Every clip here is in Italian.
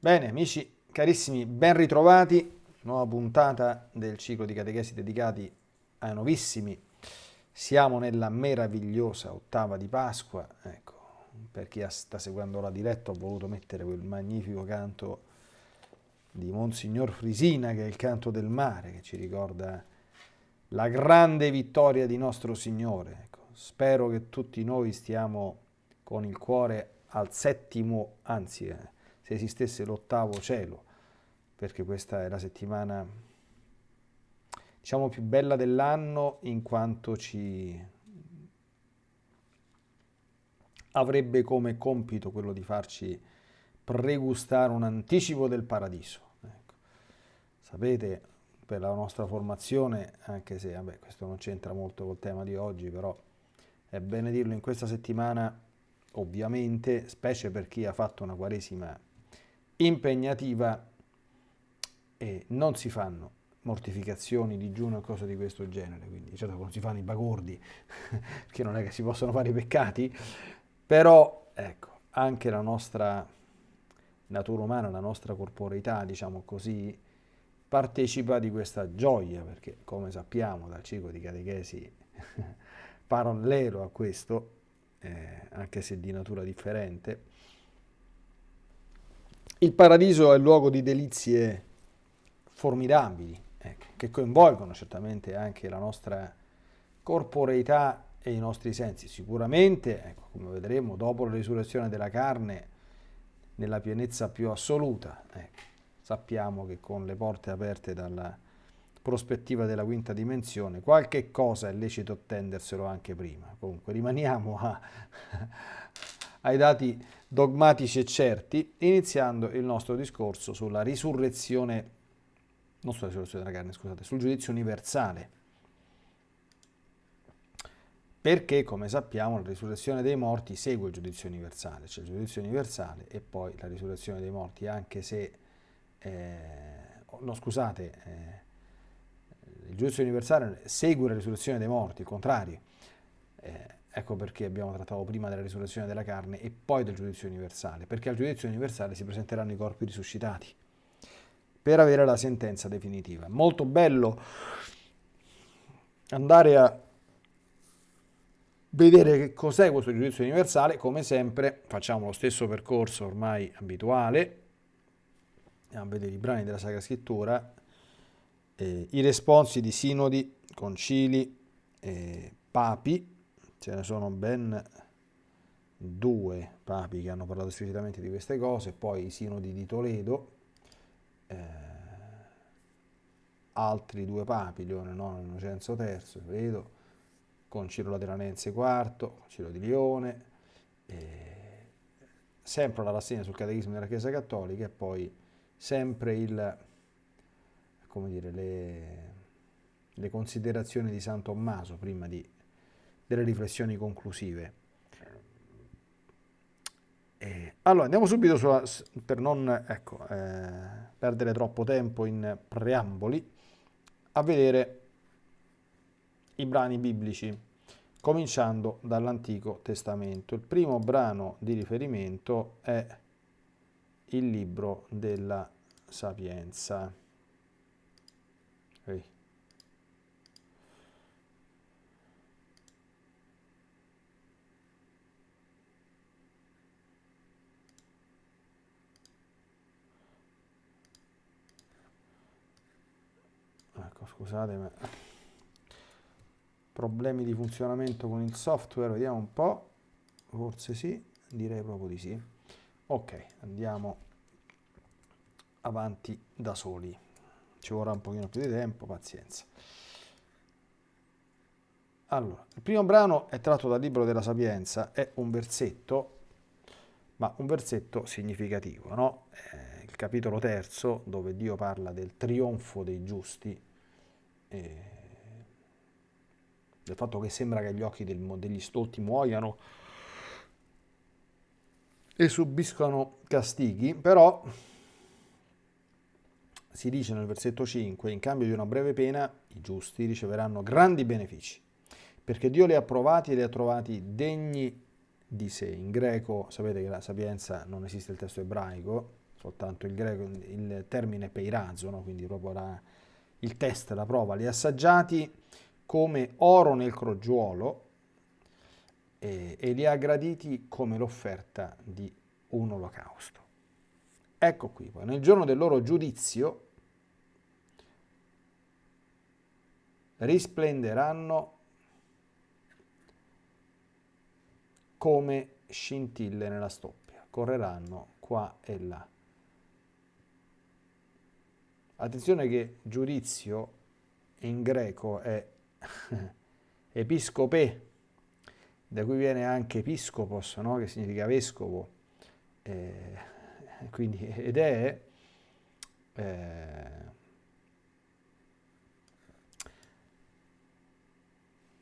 Bene, amici carissimi, ben ritrovati. Nuova puntata del ciclo di catechesi dedicati ai nuovissimi. Siamo nella meravigliosa ottava di Pasqua. Ecco, per chi sta seguendo la diretta ho voluto mettere quel magnifico canto di Monsignor Frisina, che è il canto del mare, che ci ricorda la grande vittoria di nostro Signore. Ecco, spero che tutti noi stiamo con il cuore al settimo, anzi... Eh, se esistesse l'ottavo cielo, perché questa è la settimana diciamo più bella dell'anno in quanto ci avrebbe come compito quello di farci pregustare un anticipo del paradiso. Ecco. Sapete, per la nostra formazione, anche se vabbè, questo non c'entra molto col tema di oggi, però è bene dirlo in questa settimana, ovviamente, specie per chi ha fatto una quaresima impegnativa e non si fanno mortificazioni, digiuno e cose di questo genere, quindi certo non si fanno i bagordi, perché non è che si possono fare i peccati, però ecco, anche la nostra natura umana, la nostra corporeità, diciamo così, partecipa di questa gioia, perché come sappiamo dal ciclo di catechesi parallelo a questo, eh, anche se di natura differente, il paradiso è il luogo di delizie formidabili, ecco, che coinvolgono certamente anche la nostra corporeità e i nostri sensi. Sicuramente, ecco, come vedremo, dopo la risurrezione della carne, nella pienezza più assoluta, ecco, sappiamo che con le porte aperte dalla prospettiva della quinta dimensione, qualche cosa è lecito attenderselo anche prima. Comunque rimaniamo a, ai dati dogmatici e certi, iniziando il nostro discorso sulla risurrezione, non sulla risurrezione della carne, scusate, sul giudizio universale. Perché, come sappiamo, la risurrezione dei morti segue il giudizio universale, cioè il giudizio universale e poi la risurrezione dei morti, anche se, eh, no scusate, eh, il giudizio universale segue la risurrezione dei morti, il contrario. Eh, Ecco perché abbiamo trattato prima della risurrezione della carne e poi del giudizio universale, perché al giudizio universale si presenteranno i corpi risuscitati per avere la sentenza definitiva. Molto bello andare a vedere che cos'è questo giudizio universale, come sempre facciamo lo stesso percorso ormai abituale, andiamo a vedere i brani della Sacra Scrittura, eh, i responsi di sinodi, concili, eh, papi, ce ne sono ben due papi che hanno parlato esplicitamente di queste cose, poi i sinodi di Toledo, eh, altri due papi, Leone IX e Innocenzo III, vedo, Concilio Lateranense IV, Concilio di Lione, eh, sempre la rassegna sul catechismo della Chiesa Cattolica e poi sempre il, dire, le, le considerazioni di San Tommaso prima di delle riflessioni conclusive. Eh, allora, andiamo subito sulla, per non ecco, eh, perdere troppo tempo in preamboli, a vedere i brani biblici, cominciando dall'Antico Testamento. Il primo brano di riferimento è il libro della Sapienza. Okay. Scusate ma problemi di funzionamento con il software vediamo un po' forse sì direi proprio di sì. Ok andiamo avanti da soli. Ci vorrà un pochino più di tempo pazienza. Allora il primo brano è tratto dal libro della sapienza è un versetto ma un versetto significativo no? Eh, il capitolo terzo dove Dio parla del trionfo dei giusti eh, del fatto che sembra che gli occhi del, degli stolti muoiano e subiscono castighi, però si dice nel versetto 5, in cambio di una breve pena i giusti riceveranno grandi benefici, perché Dio li ha provati e li ha trovati degni di sé. In greco sapete che la sapienza non esiste il testo ebraico, soltanto il greco, il termine peirazo, no? quindi proprio la, il test, la prova, li ha assaggiati come oro nel crogiuolo e, e li ha graditi come l'offerta di un olocausto. Ecco qui, poi nel giorno del loro giudizio risplenderanno come scintille nella stoppia, correranno qua e là. Attenzione che giudizio in greco è episcope, da cui viene anche episcopos, no? che significa vescovo, eh, quindi, ed è eh,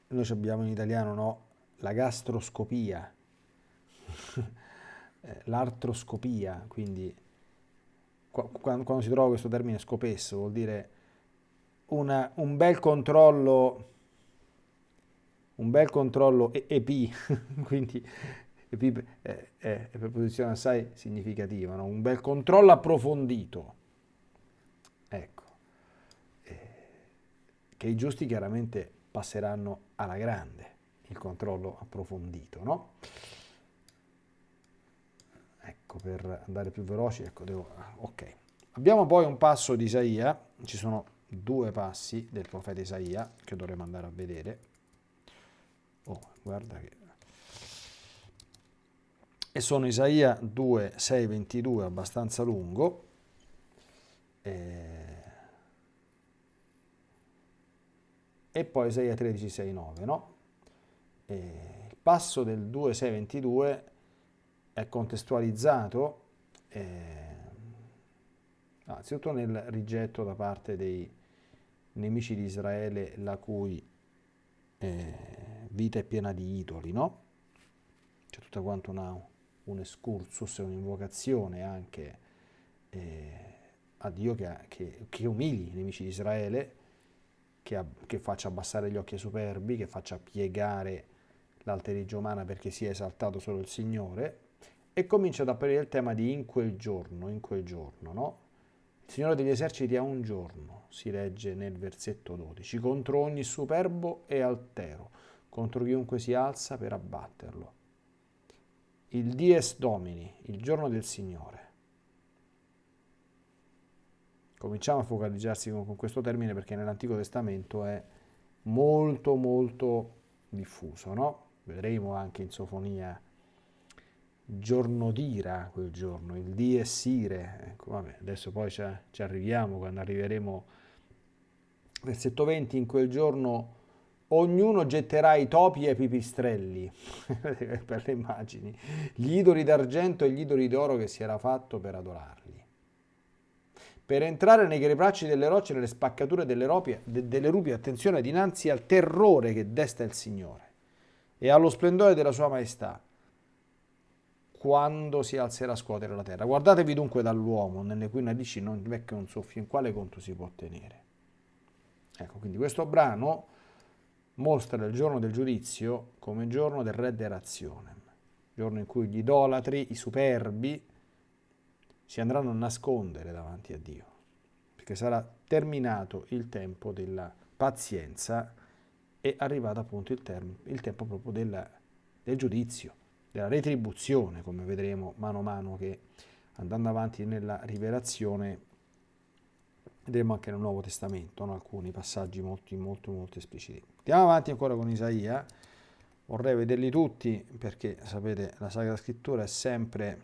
noi abbiamo in italiano no? la gastroscopia, eh, l'artroscopia, quindi quando, quando, si trova questo termine scopesso vuol dire una, un bel controllo un bel controllo EP, quindi EP è, è, è preposizione assai significativa, no? un bel controllo approfondito, ecco, eh, che i giusti chiaramente passeranno alla grande, il controllo approfondito, no? Ecco, per andare più veloci, ecco, devo, ok. Abbiamo poi un passo di Isaia, ci sono due passi del profeta Isaia che dovremo andare a vedere. Oh, guarda che... E sono Isaia 2, 6, 22, abbastanza lungo. E, e poi Isaia 13, 6, 9, no? E il passo del 2, 6, 22 è contestualizzato eh, anzitutto nel rigetto da parte dei nemici di Israele la cui eh, vita è piena di idoli, no? C'è tutta quanto una, un excursus, un'invocazione anche eh, a Dio che, che, che, umili i nemici di Israele, che, che faccia abbassare gli occhi ai superbi, che faccia piegare l'alterigia umana perché sia esaltato solo il Signore, e comincia ad apparire il tema di in quel giorno, in quel giorno, no? Il Signore degli eserciti ha un giorno, si legge nel versetto 12, contro ogni superbo e altero, contro chiunque si alza per abbatterlo. Il dies domini, il giorno del Signore. Cominciamo a focalizzarsi con, con questo termine perché nell'Antico Testamento è molto molto diffuso, no? Vedremo anche in Sofonia giorno d'ira quel giorno, il dies ire, ecco, vabbè, adesso poi ci, ci arriviamo, quando arriveremo, versetto 20, in quel giorno ognuno getterà i topi e i pipistrelli, per le immagini, gli idoli d'argento e gli idoli d'oro che si era fatto per adorarli. Per entrare nei crepacci delle rocce, nelle spaccature delle, ropie, de, delle rupi, attenzione, dinanzi al terrore che desta il Signore e allo splendore della sua maestà, quando si alzerà a scuotere la terra. Guardatevi dunque dall'uomo, nelle cui narici non vecchia un soffio, in quale conto si può tenere. Ecco, quindi questo brano mostra il giorno del giudizio come giorno del re derazione, giorno in cui gli idolatri, i superbi, si andranno a nascondere davanti a Dio, perché sarà terminato il tempo della pazienza e arrivato appunto il, il tempo proprio del, del giudizio della retribuzione, come vedremo mano a mano che andando avanti nella rivelazione vedremo anche nel Nuovo Testamento no? alcuni passaggi molto, molto, molto espliciti. Andiamo avanti ancora con Isaia, vorrei vederli tutti perché sapete la Sacra Scrittura è sempre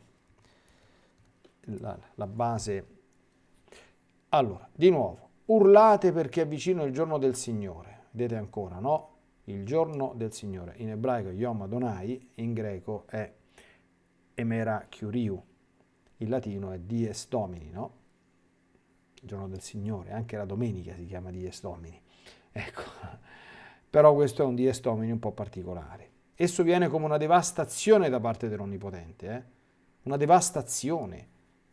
la, la base. Allora, di nuovo, urlate perché è vicino il giorno del Signore, vedete ancora, no? Il giorno del Signore. In ebraico Yom Adonai, in greco è Emera Kyriu, in latino è Dies Domini, no? Il giorno del Signore, anche la domenica si chiama Dies Domini. Ecco, però questo è un Dies Domini un po' particolare. Esso viene come una devastazione da parte dell'Onnipotente, eh? una devastazione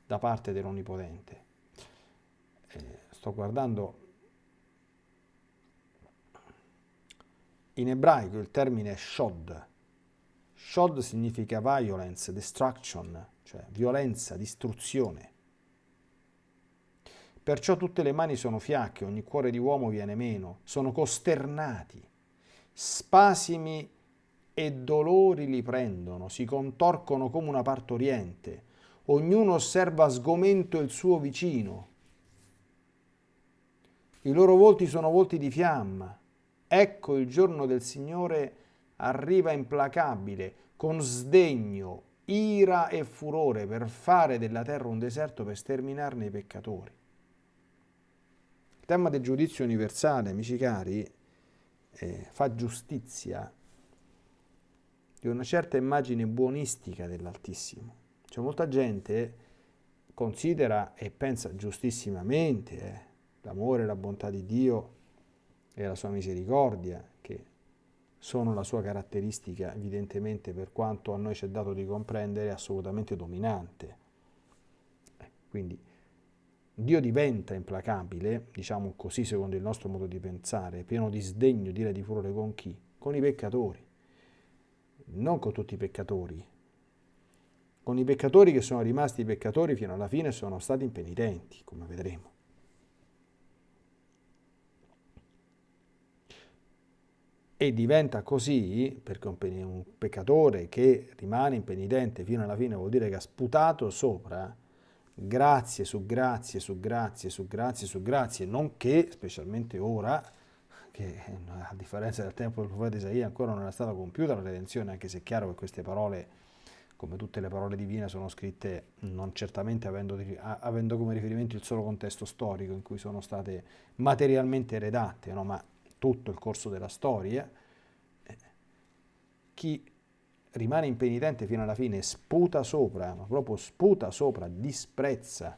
da parte dell'Onnipotente. Eh, sto guardando In ebraico il termine è shod. Shod significa violence, destruction, cioè violenza, distruzione. Perciò tutte le mani sono fiacche, ogni cuore di uomo viene meno, sono costernati, spasimi e dolori li prendono, si contorcono come una partoriente, ognuno osserva sgomento il suo vicino. I loro volti sono volti di fiamma. Ecco il giorno del Signore arriva implacabile, con sdegno, ira e furore per fare della terra un deserto per sterminarne i peccatori tema del giudizio universale, amici cari, eh, fa giustizia di una certa immagine buonistica dell'Altissimo. Cioè molta gente considera e pensa giustissimamente eh, l'amore e la bontà di Dio e la sua misericordia, che sono la sua caratteristica, evidentemente per quanto a noi ci è dato di comprendere, assolutamente dominante. Eh, quindi Dio diventa implacabile, diciamo così secondo il nostro modo di pensare, pieno di sdegno, dire di furore con chi? Con i peccatori, non con tutti i peccatori, con i peccatori che sono rimasti peccatori fino alla fine sono stati impenitenti, come vedremo. E diventa così, perché un peccatore che rimane impenitente fino alla fine vuol dire che ha sputato sopra, grazie su grazie su grazie su grazie su grazie, nonché, specialmente ora, che a differenza del tempo del profeta Isaia ancora non è stata compiuta la redenzione, anche se è chiaro che queste parole, come tutte le parole divine, sono scritte non certamente avendo, avendo come riferimento il solo contesto storico in cui sono state materialmente redatte, no? ma tutto il corso della storia, eh, chi rimane impenitente fino alla fine, sputa sopra, ma proprio sputa sopra, disprezza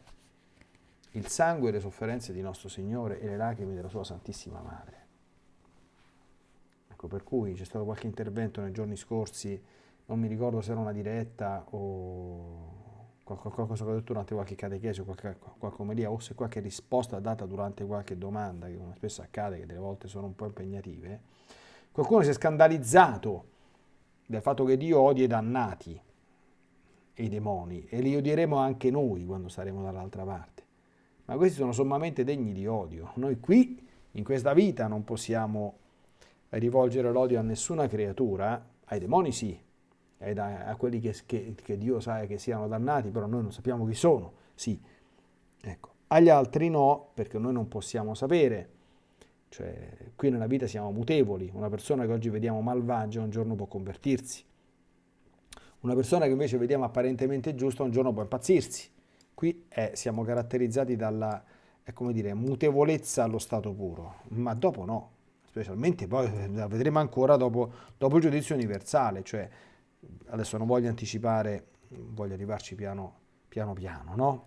il sangue e le sofferenze di nostro Signore e le lacrime della sua Santissima Madre. Ecco, per cui c'è stato qualche intervento nei giorni scorsi, non mi ricordo se era una diretta o qualcosa che ho detto durante qualche catechesi o qualche, omelia, o se qualche risposta data durante qualche domanda, che come spesso accade, che delle volte sono un po' impegnative, qualcuno si è scandalizzato del fatto che Dio odia i dannati e i demoni e li odieremo anche noi quando saremo dall'altra parte. Ma questi sono sommamente degni di odio. Noi qui, in questa vita, non possiamo rivolgere l'odio a nessuna creatura, ai demoni sì, a quelli che, che, che, Dio sa che siano dannati, però noi non sappiamo chi sono, sì. Ecco. Agli altri no, perché noi non possiamo sapere cioè, qui nella vita siamo mutevoli, una persona che oggi vediamo malvagia un giorno può convertirsi, una persona che invece vediamo apparentemente giusta un giorno può impazzirsi. Qui è, siamo caratterizzati dalla dire, mutevolezza allo stato puro, ma dopo no, specialmente poi la vedremo ancora dopo, dopo il giudizio universale, cioè adesso non voglio anticipare, voglio arrivarci piano piano, piano no?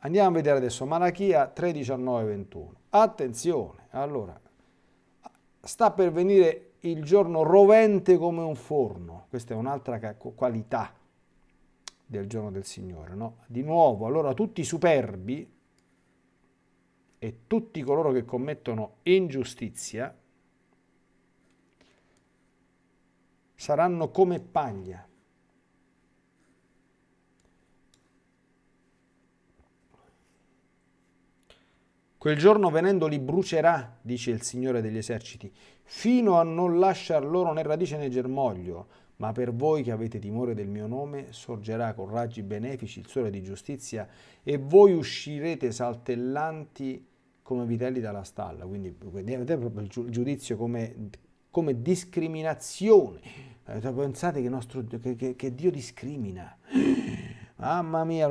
Andiamo a vedere adesso Malachia 3, 19, 21. Attenzione, allora, sta per venire il giorno rovente come un forno. Questa è un'altra qualità del giorno del Signore. No? Di nuovo, allora tutti i superbi e tutti coloro che commettono ingiustizia saranno come paglia Quel giorno venendo li brucerà, dice il Signore degli eserciti, fino a non lasciar loro né radice né germoglio. Ma per voi che avete timore del mio nome, sorgerà con raggi benefici il sole di giustizia e voi uscirete saltellanti come vitelli dalla stalla. Quindi vedete proprio il giudizio come, come discriminazione. Pensate che, nostro, che, che, Dio discrimina. Mamma mia,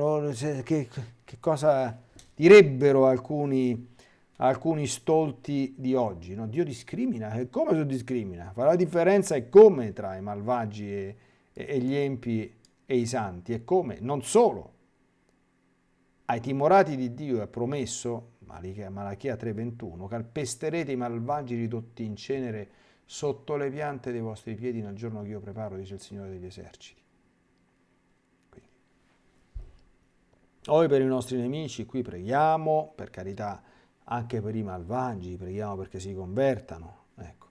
che, che cosa direbbero alcuni, alcuni stolti di oggi. No? Dio discrimina, e come si discrimina? Fa la differenza è come tra i malvagi e, e gli empi e i santi, e come? Non solo. Ai timorati di Dio è promesso, Malachia 3:21, calpesterete i malvagi ridotti in cenere sotto le piante dei vostri piedi nel giorno che io preparo, dice il Signore degli eserciti. Noi per i nostri nemici qui preghiamo, per carità, anche per i malvagi, preghiamo perché si convertano, ecco.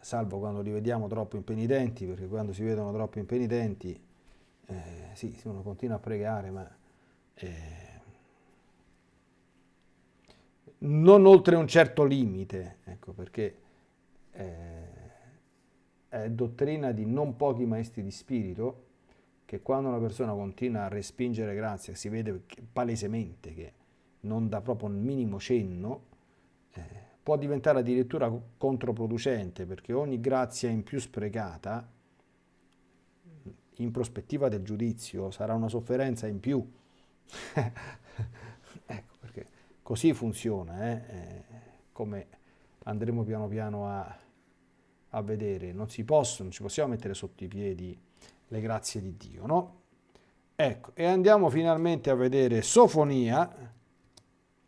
Salvo quando li vediamo troppo impenitenti, perché quando si vedono troppo impenitenti, eh, sì, uno continua a pregare, ma eh, non oltre un certo limite, ecco perché è dottrina di non pochi maestri di spirito che quando una persona continua a respingere grazia, si vede palesemente che non dà proprio un minimo cenno, eh, può diventare addirittura controproducente perché ogni grazia in più sprecata in prospettiva del giudizio sarà una sofferenza in più. ecco perché così funziona, eh? Eh, come andremo piano piano a, a vedere. Non si possono, non ci possiamo mettere sotto i piedi le grazie di Dio, no? Ecco, e andiamo finalmente a vedere Sofonia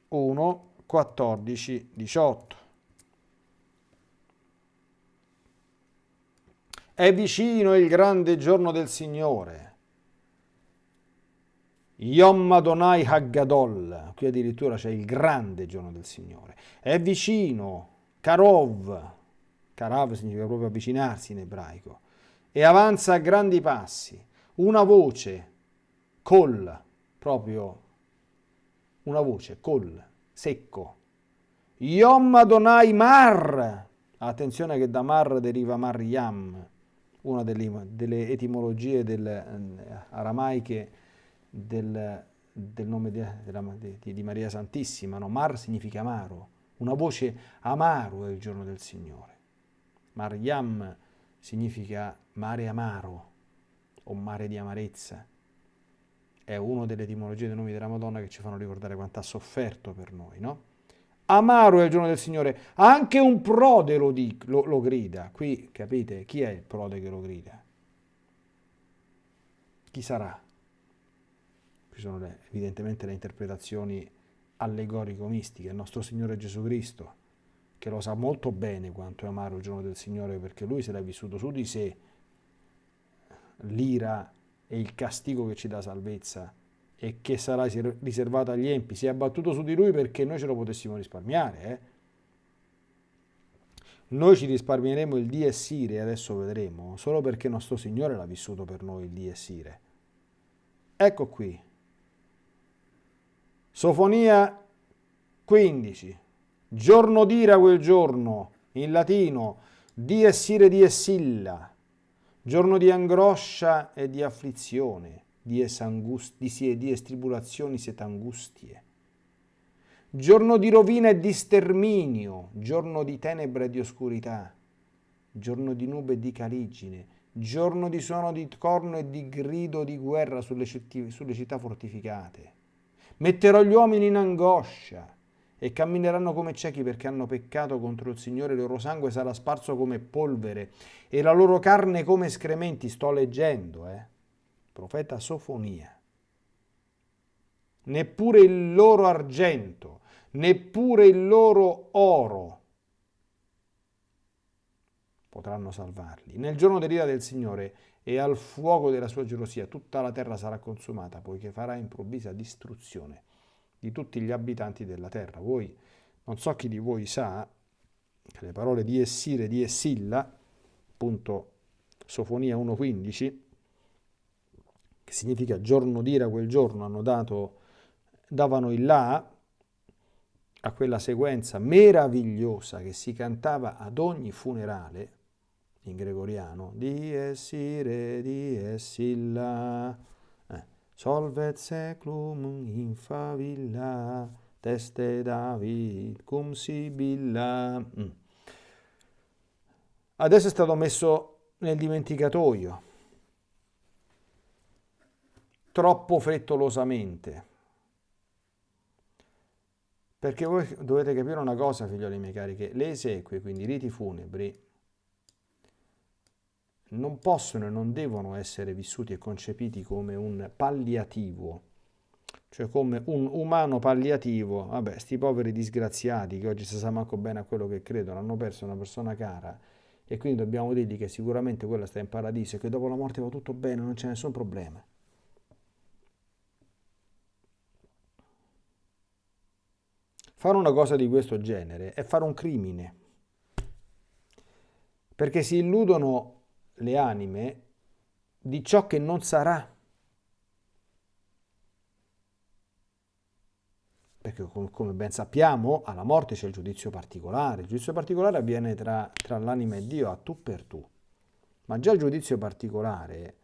1, 14, 18. È vicino il grande giorno del Signore. Yom Adonai Haggadol, qui addirittura c'è il grande giorno del Signore. È vicino, Karov, Karav significa proprio avvicinarsi in ebraico, e avanza a grandi passi, una voce, col, proprio una voce, col, secco. Yom Adonai Mar, attenzione che da Mar deriva Mariam, una delle, delle etimologie del, eh, aramaiche del, del nome di, di, di, Maria Santissima. No? Mar significa amaro, una voce amaro è il giorno del Signore. Mariam significa mare amaro o mare di amarezza. È una delle etimologie dei nomi della Madonna che ci fanno ricordare quanto ha sofferto per noi, no? Amaro è il giorno del Signore, anche un prode lo, di, lo, lo grida. Qui capite chi è il prode che lo grida? Chi sarà? Qui sono le, evidentemente le interpretazioni allegorico-mistiche, il nostro Signore Gesù Cristo, che lo sa molto bene quanto è amaro il giorno del Signore, perché Lui se l'ha vissuto su di sé l'ira e il castigo che ci dà salvezza e che sarà riservato agli empi, si è abbattuto su di lui perché noi ce lo potessimo risparmiare. Eh? Noi ci risparmieremo il die sire, adesso vedremo, solo perché nostro Signore l'ha vissuto per noi il die sire. Ecco qui. Sofonia 15. Giorno d'ira quel giorno, in latino, die sire die silla. Giorno di angoscia e di afflizione dies, angust, dies tribulazioni siet angustie. Giorno di rovina e di sterminio, giorno di tenebra e di oscurità, giorno di nube e di caligine, giorno di suono di corno e di grido di guerra sulle, sulle città fortificate. Metterò gli uomini in angoscia e cammineranno come ciechi perché hanno peccato contro il Signore, il loro sangue sarà sparso come polvere e la loro carne come escrementi. Sto leggendo, eh profeta Sofonia. Neppure il loro argento, neppure il loro oro potranno salvarli. Nel giorno dell'ira del Signore e al fuoco della sua gelosia tutta la terra sarà consumata, poiché farà improvvisa distruzione di tutti gli abitanti della terra. Voi, non so chi di voi sa, che le parole di Essire, di Essilla, appunto Sofonia 1.15, che significa giorno d'ira quel giorno, hanno dato, davano il là a quella sequenza meravigliosa che si cantava ad ogni funerale in gregoriano, dies ire, dies illa, eh, solvet seclum in favilla, teste David cum sibilla. Mm. Adesso è stato messo nel dimenticatoio troppo frettolosamente. Perché voi dovete capire una cosa, figlioli miei cari, che le esequie, quindi i riti funebri, non possono e non devono essere vissuti e concepiti come un palliativo, cioè come un umano palliativo. Vabbè, sti poveri disgraziati che oggi si sa manco bene a quello che credono, hanno perso una persona cara e quindi dobbiamo dirgli che sicuramente quella sta in paradiso e che dopo la morte va tutto bene, non c'è nessun problema. Fare una cosa di questo genere è fare un crimine, perché si illudono le anime di ciò che non sarà. perché come ben sappiamo alla morte c'è il giudizio particolare, il giudizio particolare avviene tra, tra l'anima e Dio a tu per tu, ma già il giudizio particolare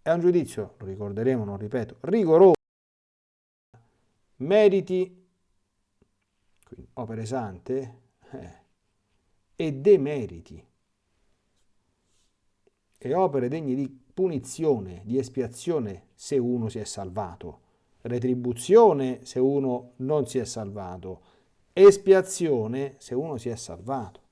è un giudizio, lo ricorderemo, non ripeto, rigoroso, meriti, quindi opere sante, eh, e demeriti, e opere degne di punizione, di espiazione se uno si è salvato retribuzione se uno non si è salvato, espiazione se uno si è salvato.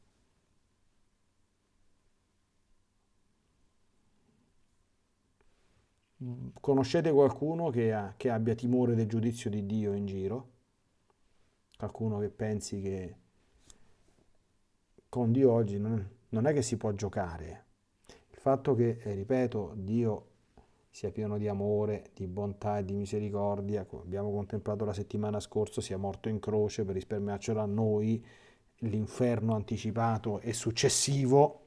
Conoscete qualcuno che, ha, che abbia timore del giudizio di Dio in giro? Qualcuno che pensi che con Dio oggi non, non è che si può giocare. Fatto che, eh, ripeto, Dio sia pieno di amore, di bontà e di misericordia, come abbiamo contemplato la settimana scorsa, sia morto in croce per risparmiarcelo a noi, l'inferno anticipato e successivo,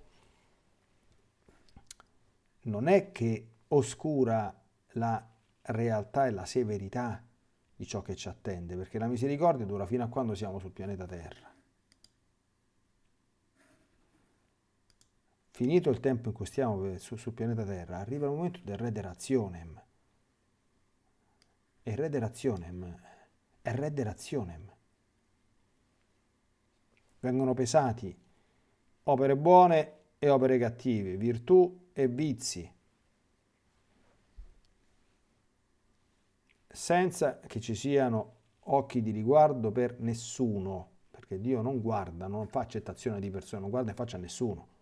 non è che oscura la realtà e la severità di ciò che ci attende, perché la misericordia dura fino a quando siamo sul pianeta Terra. Finito il tempo in cui stiamo sul, sul pianeta Terra, arriva il momento del rederationem. E rederationem è rederationem. Vengono pesati opere buone e opere cattive, virtù e vizi, senza che ci siano occhi di riguardo per nessuno, perché Dio non guarda, non fa accettazione di persone, non guarda in faccia a nessuno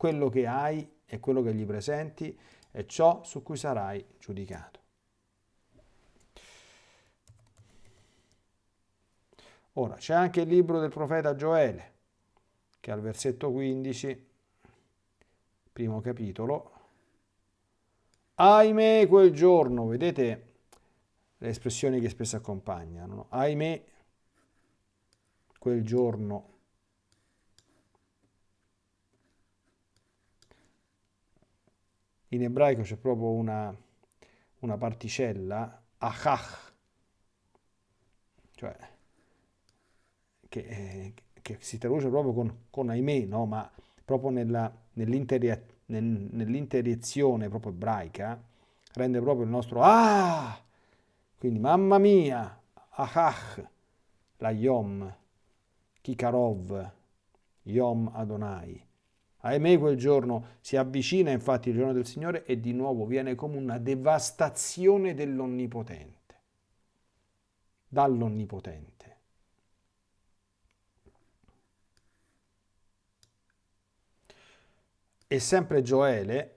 quello che hai e quello che gli presenti è ciò su cui sarai giudicato. Ora, c'è anche il libro del profeta Gioele, che al versetto 15, primo capitolo, ahimè quel giorno, vedete le espressioni che spesso accompagnano, no? ahimè quel giorno in ebraico c'è proprio una, una particella, achach, cioè che, eh, che, si traduce proprio con, con ahimè, no? ma proprio nell'interiezione proprio ebraica, rende proprio il nostro ah, quindi mamma mia, achach, la yom, kikarov, yom Adonai. Ahimè quel giorno si avvicina infatti il giorno del Signore e di nuovo viene come una devastazione dell'Onnipotente, dall'Onnipotente. E sempre Gioele,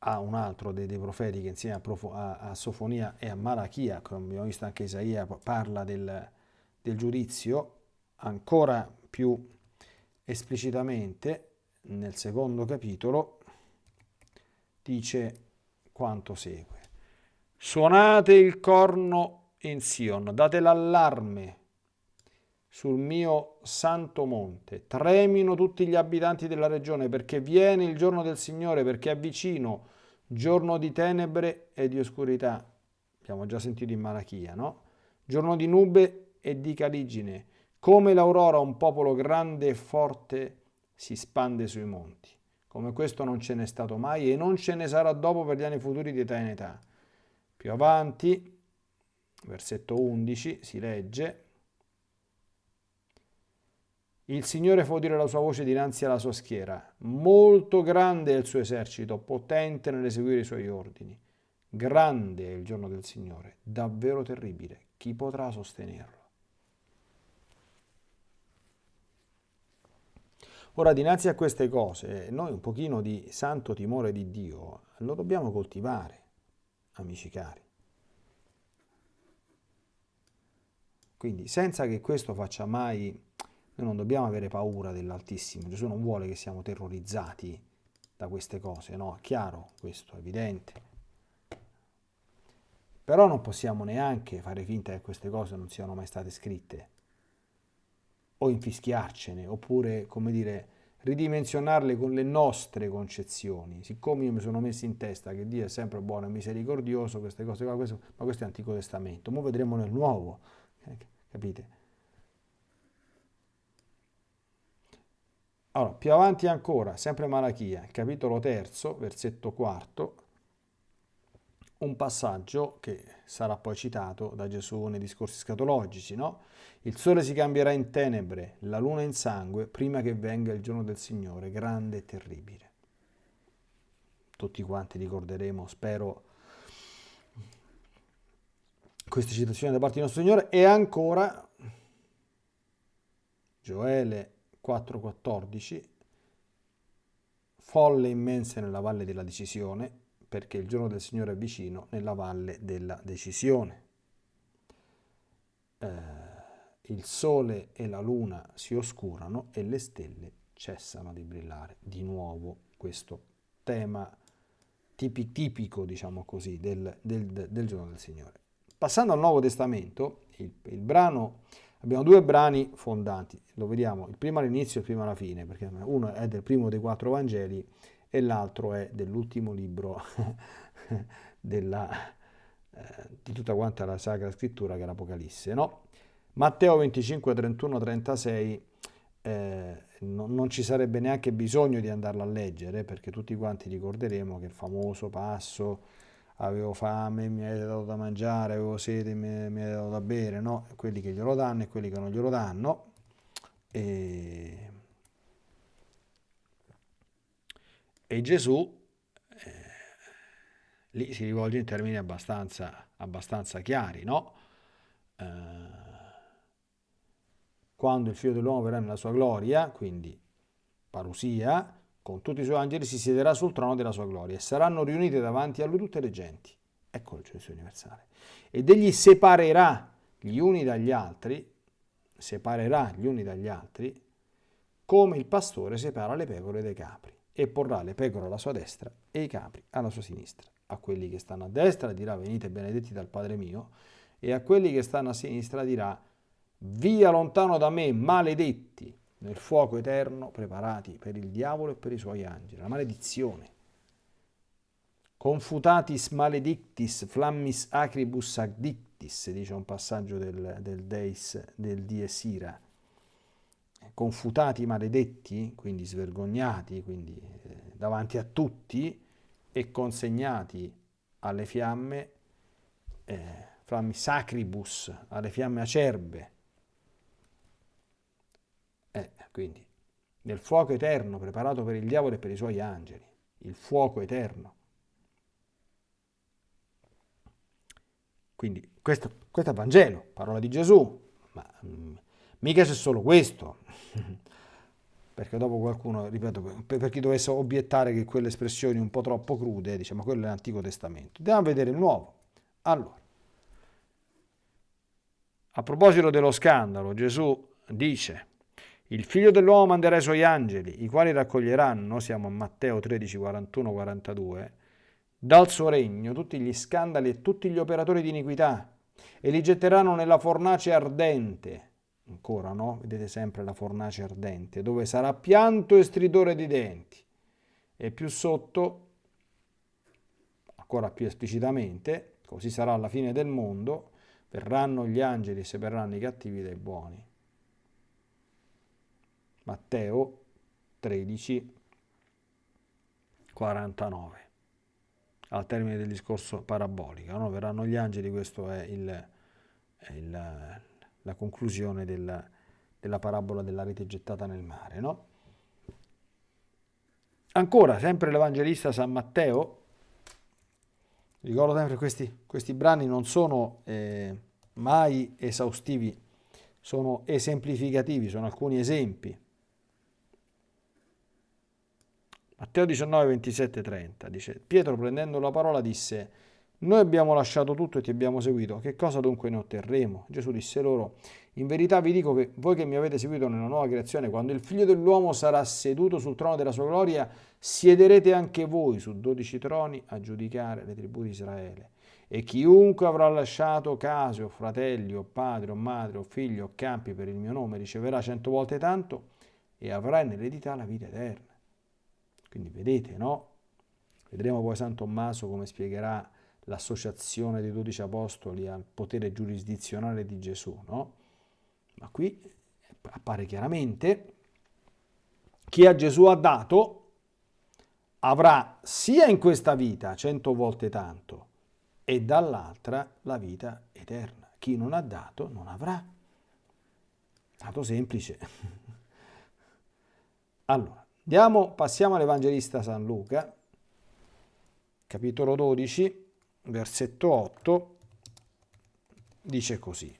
ha un altro dei, dei profeti che insieme a, Profo, a, a, Sofonia e a Malachia, come abbiamo visto anche Isaia, parla del, del giudizio ancora più esplicitamente, nel secondo capitolo dice quanto segue. Suonate il corno in Sion, date l'allarme sul mio santo monte, tremino tutti gli abitanti della regione perché viene il giorno del Signore, perché è vicino, giorno di tenebre e di oscurità. Abbiamo già sentito in Malachia, no? Giorno di nube e di caligine, come l'aurora un popolo grande e forte si spande sui monti. Come questo non ce n'è stato mai e non ce ne sarà dopo per gli anni futuri di età in età. Più avanti, versetto 11, si legge il Signore fa udire la sua voce dinanzi alla sua schiera. Molto grande è il suo esercito, potente nell'eseguire i suoi ordini. Grande è il giorno del Signore, davvero terribile. Chi potrà sostenerlo? Ora, dinanzi a queste cose, noi un pochino di santo timore di Dio lo dobbiamo coltivare, amici cari. Quindi, senza che questo faccia mai, noi non dobbiamo avere paura dell'Altissimo. Gesù non vuole che siamo terrorizzati da queste cose, no? È chiaro questo, è evidente. Però non possiamo neanche fare finta che queste cose non siano mai state scritte o infischiarcene, oppure, come dire, ridimensionarle con le nostre concezioni. Siccome io mi sono messo in testa che Dio è sempre buono e misericordioso, queste cose qua, questo, ma questo è Antico Testamento. Ora vedremo nel Nuovo capite? Allora, più avanti ancora, sempre Malachia, capitolo terzo, versetto quarto, un passaggio che sarà poi citato da Gesù nei discorsi scatologici, no? Il sole si cambierà in tenebre, la luna in sangue, prima che venga il giorno del Signore, grande e terribile. Tutti quanti ricorderemo, spero, queste citazioni da parte del nostro Signore. E ancora, Gioele 4,14, folle immense nella valle della decisione, perché il giorno del Signore è vicino nella valle della decisione. Eh, il sole e la luna si oscurano e le stelle cessano di brillare. Di nuovo questo tema tipico, diciamo così, del, del, del, giorno del Signore. Passando al Nuovo Testamento, il, il brano, abbiamo due brani fondanti, lo vediamo il primo all'inizio e il primo alla fine, perché uno è del primo dei quattro Vangeli e l'altro è dell'ultimo libro della, eh, di tutta quanta la Sacra Scrittura che è l'Apocalisse. No? Matteo 25, 31, 36 eh, no, non ci sarebbe neanche bisogno di andarlo a leggere perché tutti quanti ricorderemo che il famoso passo avevo fame, mi avete dato da mangiare, avevo sete, mi, mi avete dato da bere, no? quelli che glielo danno e quelli che non glielo danno. E E Gesù eh, lì si rivolge in termini abbastanza, abbastanza chiari, no? Eh, quando il figlio dell'uomo verrà nella sua gloria, quindi parusia, con tutti i suoi angeli si siederà sul trono della sua gloria e saranno riunite davanti a lui tutte le genti. Ecco il giudizio universale. Ed egli separerà gli uni dagli altri, separerà gli uni dagli altri, come il pastore separa le pecore dai capri e porrà le pecore alla sua destra e i capri alla sua sinistra. A quelli che stanno a destra dirà venite benedetti dal Padre mio e a quelli che stanno a sinistra dirà via lontano da me maledetti nel fuoco eterno preparati per il diavolo e per i suoi angeli. La maledizione. Confutatis maledictis flammis acribus addictis, dice un passaggio del, del Deis, del Dies Ira confutati maledetti, quindi svergognati, quindi eh, davanti a tutti e consegnati alle fiamme, eh, flammi sacribus, alle fiamme acerbe. Eh, quindi nel fuoco eterno preparato per il diavolo e per i suoi angeli, il fuoco eterno. Quindi questo, questo è il Vangelo, parola di Gesù, ma mh, mm, mica c'è solo questo, perché dopo qualcuno, ripeto, per chi dovesse obiettare che quelle espressioni un po' troppo crude, diciamo, quello è l'Antico Testamento. Andiamo a vedere il Nuovo. Allora, a proposito dello scandalo, Gesù dice, il figlio dell'uomo manderà i suoi angeli, i quali raccoglieranno, siamo a Matteo 13, 41, 42, dal suo regno tutti gli scandali e tutti gli operatori di iniquità e li getteranno nella fornace ardente ancora no? Vedete sempre la fornace ardente, dove sarà pianto e stridore di denti. E più sotto, ancora più esplicitamente, così sarà alla fine del mondo, verranno gli angeli e separeranno i cattivi dai buoni. Matteo 13, 49. Al termine del discorso parabolico, no? verranno gli angeli, questo è il, è il la conclusione della, della parabola della rete gettata nel mare. No? Ancora, sempre l'Evangelista San Matteo, ricordo sempre questi, questi brani non sono eh, mai esaustivi, sono esemplificativi, sono alcuni esempi. Matteo 19, 27, 30 dice, Pietro prendendo la parola disse, noi abbiamo lasciato tutto e ti abbiamo seguito, che cosa dunque ne otterremo? Gesù disse loro, in verità vi dico che voi che mi avete seguito nella nuova creazione, quando il figlio dell'uomo sarà seduto sul trono della sua gloria, siederete anche voi su dodici troni a giudicare le tribù di Israele. E chiunque avrà lasciato case o fratelli o padre o madre o figlio o campi per il mio nome riceverà cento volte tanto e avrà nell'eredità la vita eterna. Quindi vedete, no? Vedremo poi San Tommaso come spiegherà l'associazione dei dodici apostoli al potere giurisdizionale di Gesù, no? Ma qui appare chiaramente chi a Gesù ha dato avrà sia in questa vita cento volte tanto e dall'altra la vita eterna. Chi non ha dato non avrà. Dato semplice. Allora, andiamo, passiamo all'Evangelista San Luca, capitolo 12, versetto 8, dice così.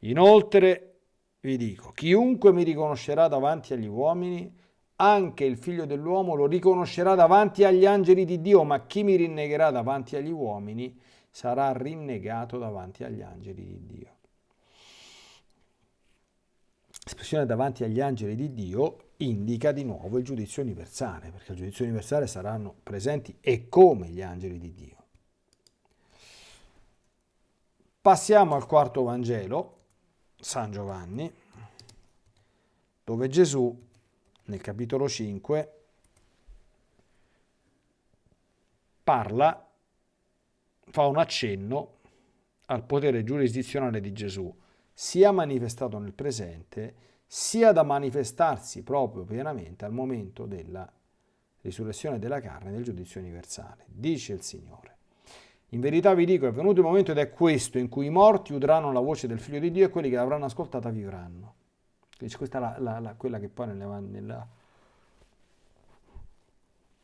Inoltre vi dico, chiunque mi riconoscerà davanti agli uomini, anche il figlio dell'uomo lo riconoscerà davanti agli angeli di Dio, ma chi mi rinnegherà davanti agli uomini sarà rinnegato davanti agli angeli di Dio. L'espressione davanti agli angeli di Dio indica di nuovo il giudizio universale, perché il giudizio universale saranno presenti e come gli angeli di Dio. Passiamo al quarto Vangelo, San Giovanni, dove Gesù nel capitolo 5 parla, fa un accenno al potere giurisdizionale di Gesù, sia manifestato nel presente, sia da manifestarsi proprio pienamente al momento della risurrezione della carne nel giudizio universale. Dice il Signore. In verità vi dico, è venuto il momento ed è questo in cui i morti udranno la voce del Figlio di Dio e quelli che l'avranno ascoltata vivranno. Questa è la, la, la, quella che poi nella, nella,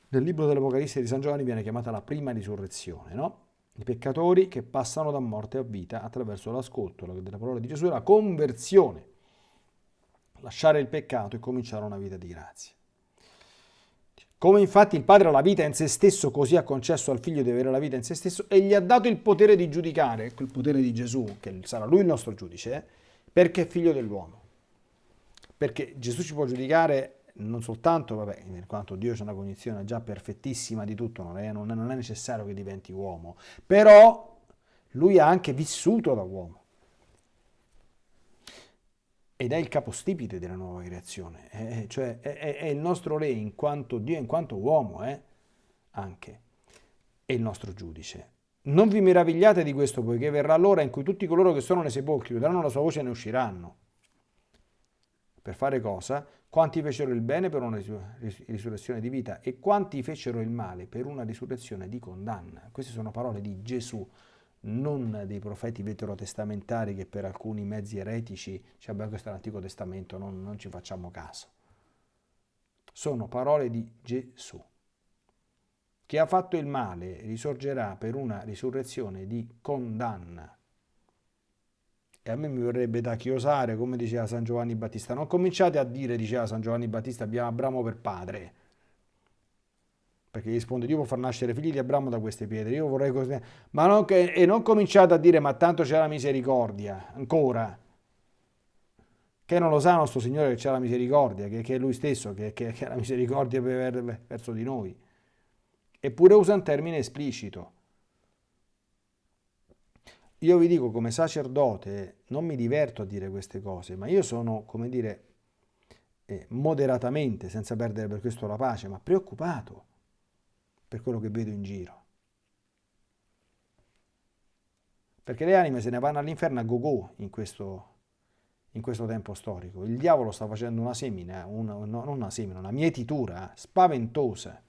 nel libro dell'Apocalisse di San Giovanni viene chiamata la prima risurrezione, no? I peccatori che passano da morte a vita attraverso l'ascolto della parola di Gesù la conversione. Lasciare il peccato e cominciare una vita di grazia. Come infatti il Padre ha la vita in se stesso, così ha concesso al Figlio di avere la vita in se stesso e gli ha dato il potere di giudicare, il potere di Gesù, che sarà lui il nostro giudice, perché è figlio dell'uomo. Perché Gesù ci può giudicare non soltanto, vabbè, in quanto Dio c'è una cognizione già perfettissima di tutto, non è, non è necessario che diventi uomo, però lui ha anche vissuto da uomo ed è il capostipite della nuova creazione, è, cioè è, è, il nostro re in quanto Dio, in quanto uomo, eh? anche, è il nostro giudice. Non vi meravigliate di questo, poiché verrà l'ora in cui tutti coloro che sono nei sepolcri udranno la sua voce e ne usciranno. Per fare cosa? Quanti fecero il bene per una risurrezione di vita e quanti fecero il male per una risurrezione di condanna. Queste sono parole di Gesù non dei profeti veterotestamentari che per alcuni mezzi eretici, cioè beh, questo l'Antico Testamento, non, non ci facciamo caso. Sono parole di Gesù. Chi ha fatto il male risorgerà per una risurrezione di condanna. E a me mi vorrebbe da chiosare, come diceva San Giovanni Battista. Non cominciate a dire, diceva San Giovanni Battista, abbiamo Abramo per padre perché risponde Dio può far nascere figli di Abramo da queste pietre, io vorrei così, ma non e non cominciate a dire ma tanto c'è la misericordia, ancora, che non lo sa nostro Signore che c'è la misericordia, che, che, è Lui stesso che, che, che ha la misericordia per, verso di noi, eppure usa un termine esplicito. Io vi dico come sacerdote non mi diverto a dire queste cose, ma io sono, come dire, eh, moderatamente, senza perdere per questo la pace, ma preoccupato per quello che vedo in giro. Perché le anime se ne vanno all'inferno a go-go in in questo tempo storico. Il diavolo sta facendo una semina, una, non una semina, una mietitura spaventosa.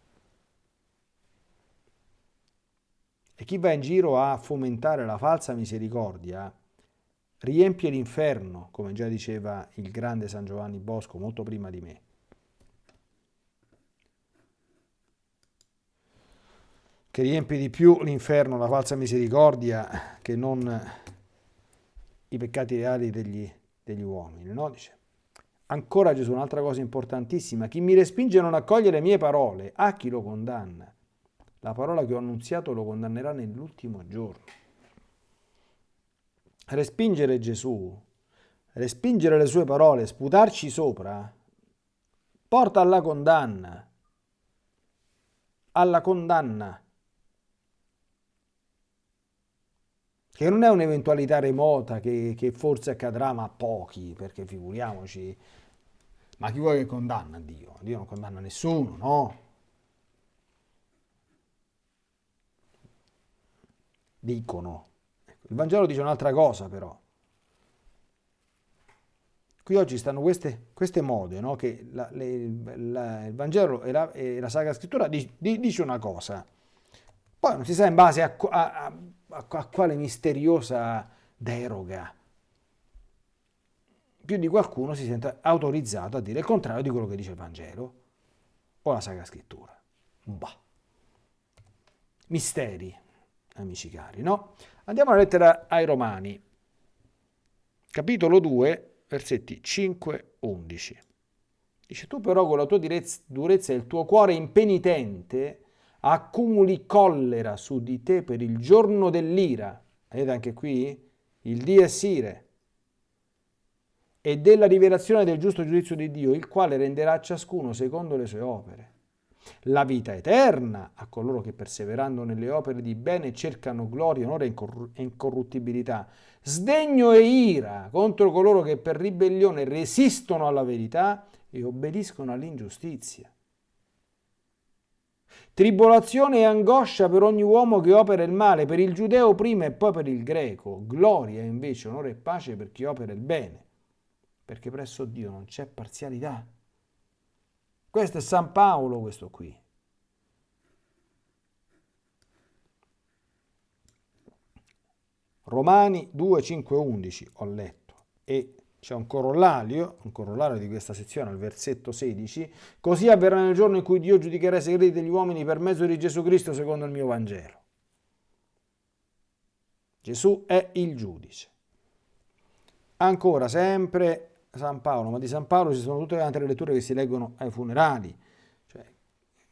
E chi va in giro a fomentare la falsa misericordia riempie l'inferno, come già diceva il grande San Giovanni Bosco molto prima di me. Che riempie di più l'inferno, la falsa misericordia, che non i peccati reali degli, degli uomini. No? Dice. Ancora Gesù, un'altra cosa importantissima, chi mi respinge a non accogliere le mie parole, a chi lo condanna? La parola che ho annunziato lo condannerà nell'ultimo giorno. Respingere Gesù, respingere le sue parole, sputarci sopra, porta alla condanna. Alla condanna. Che non è un'eventualità remota che, che, forse accadrà ma a pochi, perché figuriamoci, ma chi vuole che condanna Dio? Dio non condanna nessuno, no? dicono. Ecco, il Vangelo dice un'altra cosa però. Qui oggi stanno queste, queste mode, no? che la, le, la, il Vangelo e la, e la Sacra Scrittura di, di, dice una cosa, poi non si sa in base a, a, a, a quale misteriosa deroga. Più di qualcuno si sente autorizzato a dire il contrario di quello che dice il Vangelo o la Sacra Scrittura. Bah. Misteri, amici cari, no? Andiamo alla lettera ai Romani, capitolo 2, versetti 5-11. Dice, tu però con la tua durezza e il tuo cuore impenitente accumuli collera su di te per il giorno dell'ira. Vedete anche qui? Il Dio è Sire. E della rivelazione del giusto giudizio di Dio, il quale renderà a ciascuno secondo le sue opere. La vita eterna a coloro che perseverando nelle opere di bene cercano gloria, onore e incorruttibilità, sdegno e ira contro coloro che per ribellione resistono alla verità e obbediscono all'ingiustizia. Tribolazione e angoscia per ogni uomo che opera il male, per il giudeo prima e poi per il greco, gloria invece, onore e pace per chi opera il bene, perché presso Dio non c'è parzialità. Questo è San Paolo, questo qui. Romani 2, 5, 11 ho letto e c'è un corollario, un corollario di questa sezione al versetto 16, così avverrà nel giorno in cui Dio giudicherà i segreti degli uomini per mezzo di Gesù Cristo secondo il mio Vangelo. Gesù è il giudice. Ancora sempre San Paolo, ma di San Paolo ci sono tutte le altre letture che si leggono ai funerali, cioè,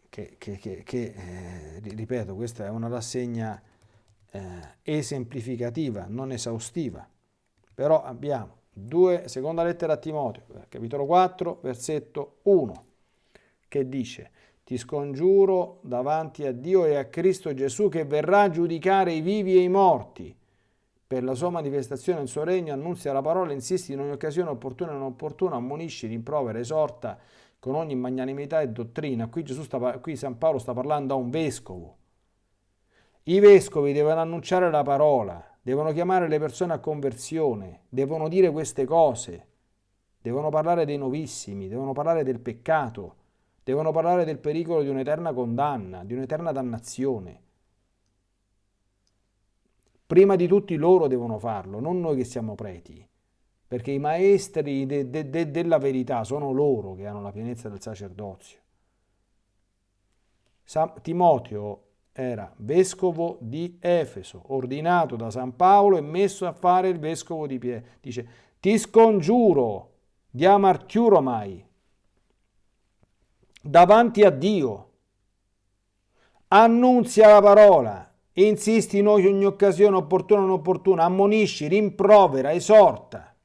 che, che, che, che eh, ripeto, questa è una rassegna eh, esemplificativa, non esaustiva. Però abbiamo due, seconda lettera a Timoteo, capitolo 4, versetto 1, che dice ti scongiuro davanti a Dio e a Cristo Gesù che verrà a giudicare i vivi e i morti. Per la sua manifestazione il suo regno annunzia la parola, insisti in ogni occasione opportuna e non opportuna, ammonisci, rimprovera, esorta con ogni magnanimità e dottrina. Qui, sta, qui San Paolo sta parlando a un vescovo i vescovi devono annunciare la parola, devono chiamare le persone a conversione, devono dire queste cose, devono parlare dei novissimi, devono parlare del peccato, devono parlare del pericolo di un'eterna condanna, di un'eterna dannazione. Prima di tutti loro devono farlo, non noi che siamo preti, perché i maestri de, de, de, della verità sono loro che hanno la pienezza del sacerdozio. San Timoteo era vescovo di Efeso, ordinato da San Paolo e messo a fare il vescovo di Pietro. Dice, ti scongiuro, diamartiuromai, davanti a Dio, annunzia la parola, insisti in ogni occasione opportuna o non opportuna, ammonisci, rimprovera, esorta.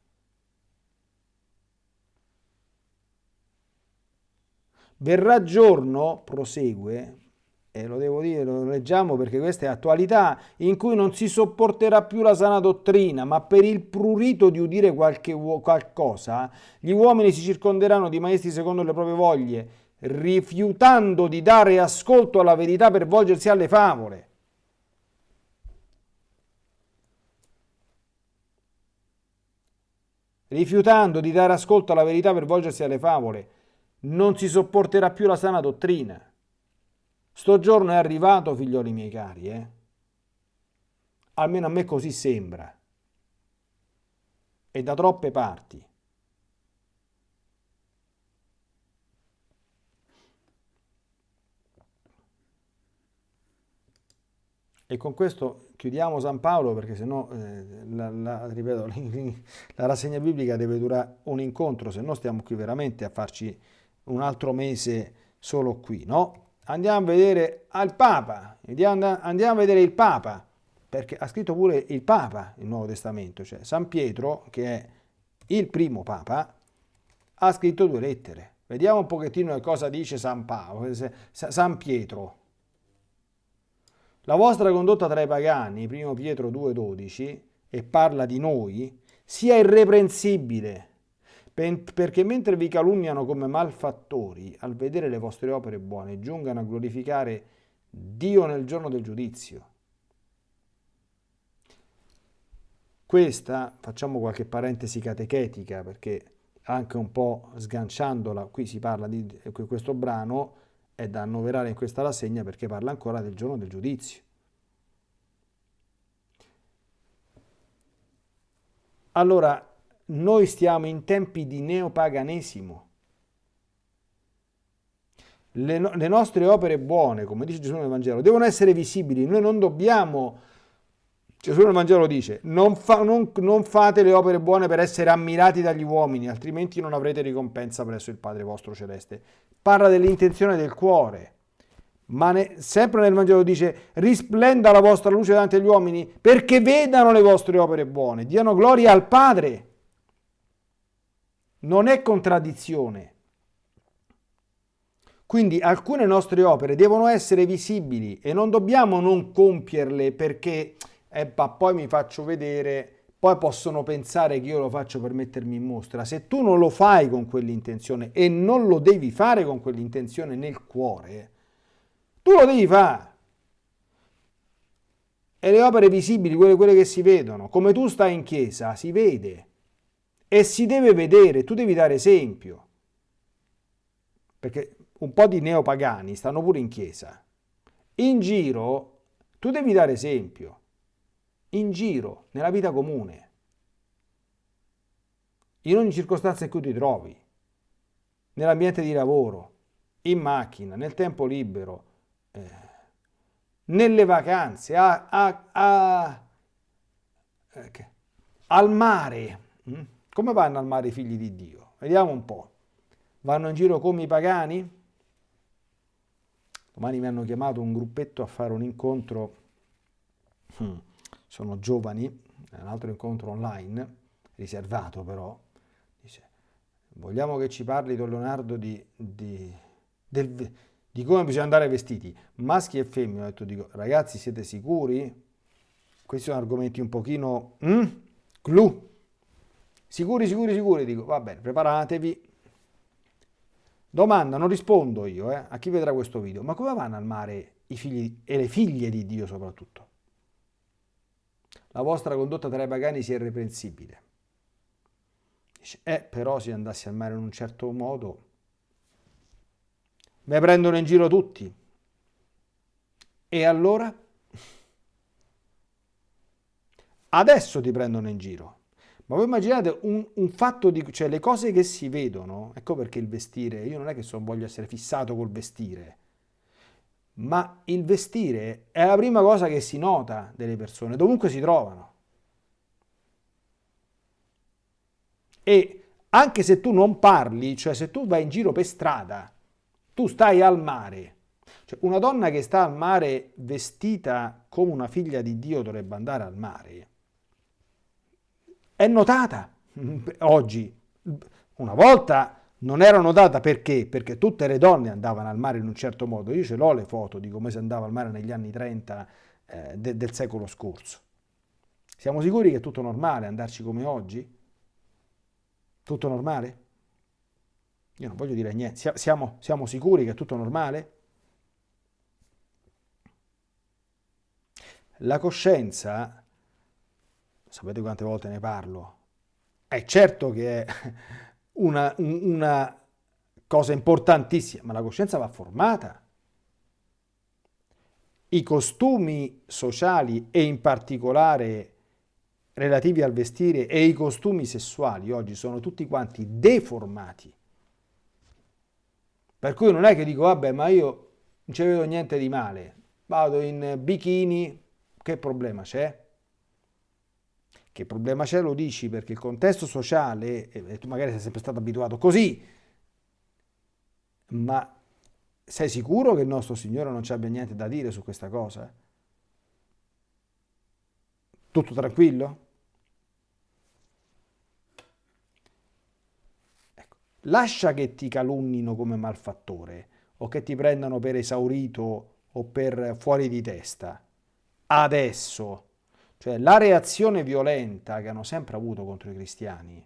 Verrà giorno, prosegue, e lo devo dire, lo leggiamo perché questa è attualità, in cui non si sopporterà più la sana dottrina, ma per il prurito di udire qualche, qualcosa, gli uomini si circonderanno di maestri secondo le proprie voglie, rifiutando di dare ascolto alla verità per volgersi alle favole. Rifiutando di dare ascolto alla verità per volgersi alle favole, non si sopporterà più la sana dottrina. Sto giorno è arrivato, figlioli miei cari, eh? Almeno a me così sembra. E da troppe parti. E con questo chiudiamo San Paolo perché sennò, eh, la, la, ripeto, la rassegna biblica deve durare un incontro, se no stiamo qui veramente a farci un altro mese solo qui, no? Andiamo a vedere al Papa, andiamo a vedere il Papa, perché ha scritto pure il Papa il Nuovo Testamento, cioè San Pietro, che è il primo Papa, ha scritto due lettere. Vediamo un pochettino cosa dice San Paolo, San Pietro. La vostra condotta tra i pagani, 1 Pietro 2,12, e parla di noi, sia irreprensibile perché mentre vi calunniano come malfattori, al vedere le vostre opere buone, giungano a glorificare Dio nel giorno del giudizio. Questa, facciamo qualche parentesi catechetica perché anche un po' sganciandola, qui si parla di questo brano, è da annoverare in questa rassegna perché parla ancora del giorno del giudizio. Allora, noi stiamo in tempi di neopaganesimo. Le, no le, nostre opere buone, come dice Gesù nel Vangelo, devono essere visibili. Noi non dobbiamo Gesù nel Vangelo dice, non, fa, non, non, fate le opere buone per essere ammirati dagli uomini, altrimenti non avrete ricompensa presso il Padre vostro celeste. Parla dell'intenzione del cuore, ma ne, sempre nel Vangelo dice, risplenda la vostra luce davanti agli uomini perché vedano le vostre opere buone, diano gloria al Padre. Non è contraddizione. Quindi alcune nostre opere devono essere visibili e non dobbiamo non compierle perché eh, poi mi faccio vedere, poi possono pensare che io lo faccio per mettermi in mostra. Se tu non lo fai con quell'intenzione e non lo devi fare con quell'intenzione nel cuore, tu lo devi fare. E le opere visibili, quelle, quelle che si vedono, come tu stai in chiesa, si vede. E si deve vedere, tu devi dare esempio. Perché un po' di neopagani stanno pure in chiesa. In giro tu devi dare esempio in giro, nella vita comune, in ogni circostanza in cui ti trovi, nell'ambiente di lavoro, in macchina, nel tempo libero, eh, nelle vacanze, a, a, a, okay. al mare. Mm? Come vanno al mare i figli di Dio? Vediamo un po'. Vanno in giro come i pagani? Domani mi hanno chiamato un gruppetto a fare un incontro. Hmm sono giovani, un altro incontro online, riservato però, dice, vogliamo che ci parli Don Leonardo di, di, del, di come bisogna andare vestiti, maschi e femmine, ho detto, dico, ragazzi siete sicuri? Questi sono argomenti un pochino, mm? clou, sicuri, sicuri, sicuri, dico, va bene, preparatevi, Domanda, non rispondo io eh, a chi vedrà questo video, ma come vanno al mare i figli e le figlie di Dio soprattutto? la vostra condotta tra i pagani sia irreprensibile. Dice, eh, però se andassi al mare in un certo modo, mi prendono in giro tutti. E allora? Adesso ti prendono in giro. Ma voi immaginate un, un, fatto di... cioè le cose che si vedono, ecco perché il vestire, io non è che so, voglio essere fissato col vestire, ma il vestire è la prima cosa che si nota delle persone, dovunque si trovano. E anche se tu non parli, cioè se tu vai in giro per strada, tu stai al mare, cioè una donna che sta al mare vestita come una figlia di Dio dovrebbe andare al mare, è notata oggi. Una volta non era notata perché? Perché tutte le donne andavano al mare in un certo modo. Io ce l'ho le foto di come si andava al mare negli anni 30 eh, de del secolo scorso. Siamo sicuri che è tutto normale andarci come oggi? Tutto normale? Io non voglio dire niente. Siamo, siamo sicuri che è tutto normale? La coscienza, sapete quante volte ne parlo, è certo che è una, una cosa importantissima, ma la coscienza va formata. I costumi sociali e in particolare relativi al vestire e i costumi sessuali oggi sono tutti quanti deformati. Per cui non è che dico, vabbè, ma io non ci vedo niente di male, vado in bikini, che problema c'è? Che problema c'è lo dici perché il contesto sociale, e tu magari sei sempre stato abituato così, ma sei sicuro che il nostro Signore non ci abbia niente da dire su questa cosa? Tutto tranquillo? Ecco. Lascia che ti calunnino come malfattore o che ti prendano per esaurito o per fuori di testa. Adesso cioè la reazione violenta che hanno sempre avuto contro i cristiani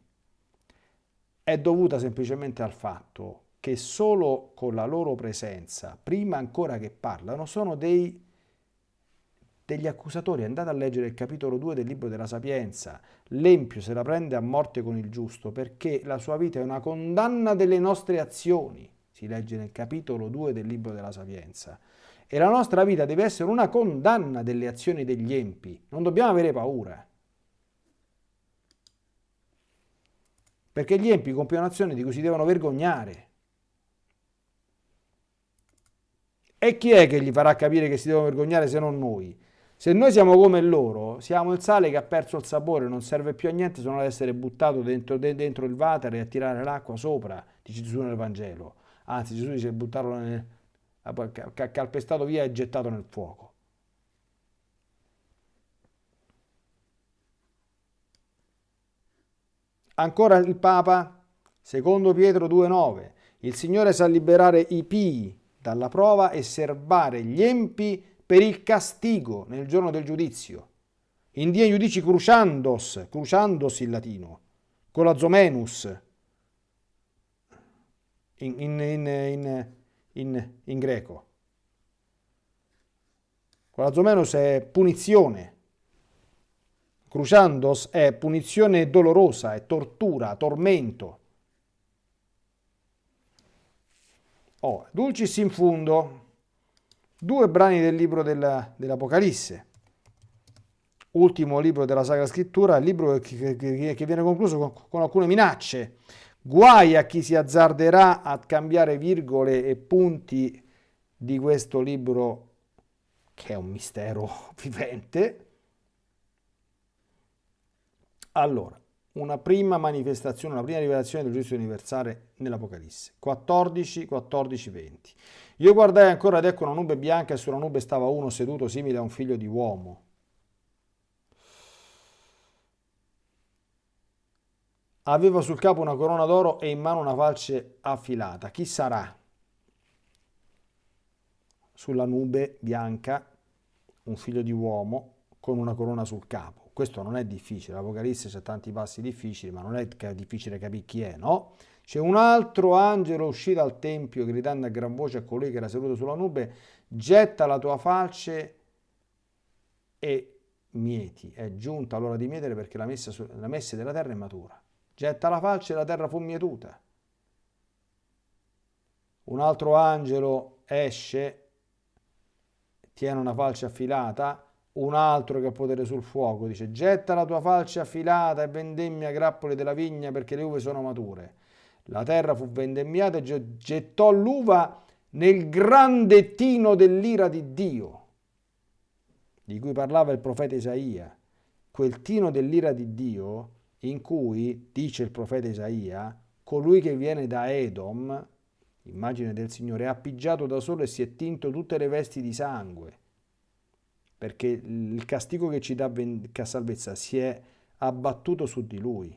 è dovuta semplicemente al fatto che solo con la loro presenza, prima ancora che parlano, sono dei, degli accusatori. Andate a leggere il capitolo 2 del libro della Sapienza. L'empio se la prende a morte con il giusto perché la sua vita è una condanna delle nostre azioni. Si legge nel capitolo 2 del libro della Sapienza. E la nostra vita deve essere una condanna delle azioni degli empi. Non dobbiamo avere paura. Perché gli empi compiono azioni di cui si devono vergognare. E chi è che gli farà capire che si devono vergognare se non noi? Se noi siamo come loro, siamo il sale che ha perso il sapore, non serve più a niente se non ad essere buttato dentro, dentro il water e a tirare l'acqua sopra, dice Gesù nel Vangelo. Anzi, Gesù dice buttarlo nel, calpestato via e gettato nel fuoco. Ancora il Papa, secondo Pietro 2,9, il Signore sa liberare i pii dalla prova e serbare gli empi per il castigo nel giorno del giudizio. In die giudici cruciandos, cruciandos in latino, con la zomenus, in, in, in, in, in greco. Con la zomenus è punizione, cruciandos è punizione dolorosa, è tortura, tormento. Oh, dulcis in fundo, due brani del libro dell'Apocalisse, ultimo libro della Sacra Scrittura, il libro che, che, che viene concluso con, con, alcune minacce. Guai a chi si azzarderà a cambiare virgole e punti di questo libro, che è un mistero vivente. Allora, una prima manifestazione, una prima rivelazione del giudizio universale nell'Apocalisse, 14, 14, 20. Io guardai ancora ed ecco una nube bianca e sulla nube stava uno seduto simile a un figlio di uomo. Aveva sul capo una corona d'oro e in mano una falce affilata. Chi sarà? Sulla nube bianca un figlio di uomo con una corona sul capo. Questo non è difficile, l'Apocalisse c'è tanti passi difficili, ma non è difficile capire chi è, no? C'è un altro angelo uscì dal tempio gridando a gran voce a colui che era seduto sulla nube, getta la tua falce e mieti. È giunta l'ora di mietere perché la messa, la messa della terra è matura. Getta la falce e la terra fu mietuta. Un altro angelo esce, tiene una falce affilata, un altro che ha potere sul fuoco dice getta la tua falce affilata e vendemmia grappoli della vigna perché le uve sono mature. La terra fu vendemmiata e gettò l'uva nel grande tino dell'ira di Dio, di cui parlava il profeta Isaia. Quel tino dell'ira di Dio in cui, dice il profeta Isaia, colui che viene da Edom, immagine del Signore, è appiggiato da solo e si è tinto tutte le vesti di sangue, perché il castigo che ci dà salvezza si è abbattuto su di lui,